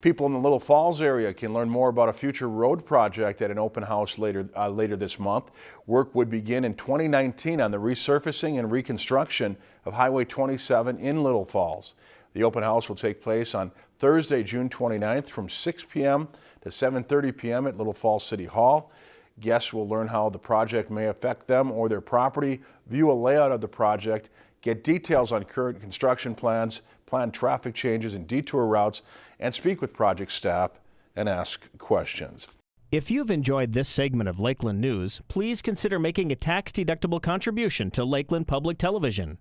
People in the Little Falls area can learn more about a future road project at an open house later, uh, later this month. Work would begin in 2019 on the resurfacing and reconstruction of Highway 27 in Little Falls. The open house will take place on Thursday, June 29th from 6 p.m. to 7.30 p.m. at Little Falls City Hall. Guests will learn how the project may affect them or their property, view a layout of the project, get details on current construction plans, plan traffic changes and detour routes, and speak with project staff and ask questions. If you've enjoyed this segment of Lakeland News, please consider making a tax-deductible contribution to Lakeland Public Television.